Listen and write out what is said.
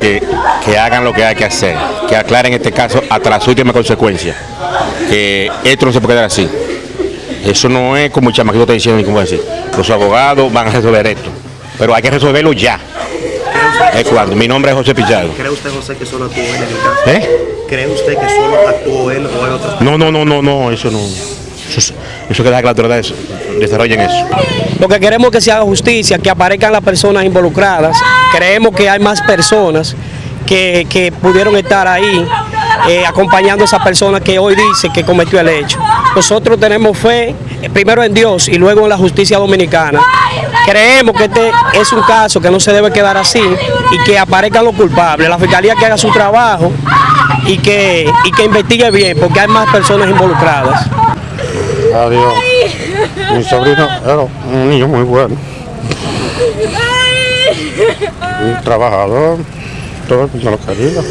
que, que hagan lo que hay que hacer, que aclaren este caso hasta las últimas consecuencias, que esto no se puede quedar así. Eso no es como el chamaquito está diciendo ni cómo decir. Los abogados van a resolver esto, pero hay que resolverlo ya. Es cuando. Mi nombre es José Pichardo. ¿Cree usted, José, que solo actuó él en el caso? ¿Eh? ¿Cree usted que solo actuó él o hay otras No, no, no, no, no, eso no. Eso, eso que deja que la autoridad desarrollen eso. Lo que queremos que se haga justicia, que aparezcan las personas involucradas. Creemos que hay más personas que, que pudieron estar ahí eh, acompañando a esa persona que hoy dice que cometió el hecho. Nosotros tenemos fe eh, primero en Dios y luego en la justicia dominicana. Creemos que este es un caso que no se debe quedar así y que aparezcan los culpables. La fiscalía que haga su trabajo y que, y que investigue bien porque hay más personas involucradas. Adiós. Mi sobrino era un niño muy bueno. Un trabajador. Todo el mundo lo quería.